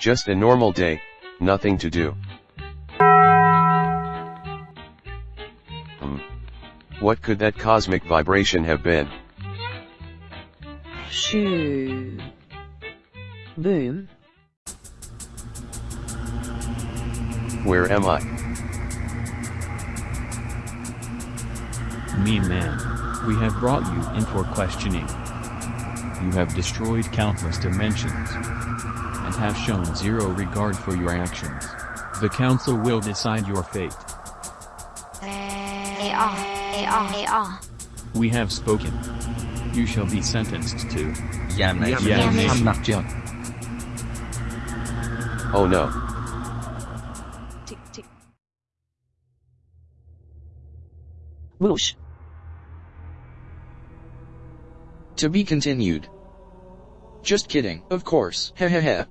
Just a normal day, nothing to do. Hmm. What could that cosmic vibration have been? Shoo. Boom. Where am I? Me man, we have brought you in for questioning. You have destroyed countless dimensions and have shown zero regard for your actions. The council will decide your fate. We have spoken. You shall be sentenced to Damnation. Damnation. Damnation. Oh no. Tick tick. Whoosh. To be continued. Just kidding, of course. Heh heh heh.